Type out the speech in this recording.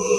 Oh,